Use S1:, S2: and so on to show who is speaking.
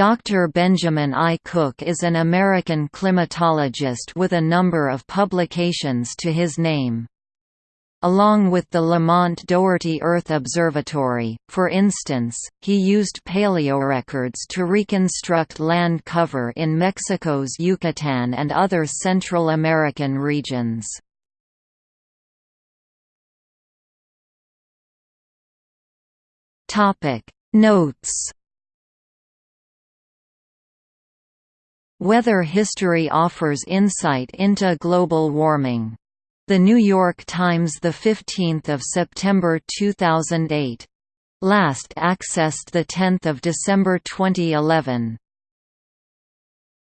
S1: Dr. Benjamin I. Cook is an American climatologist with a number of publications to his name. Along with the Lamont Doherty Earth Observatory, for instance, he used paleorecords to reconstruct land cover in Mexico's Yucatan and other Central American regions. Notes Weather history offers insight into global warming. The New York Times 15 September 2008. Last accessed 10 December 2011.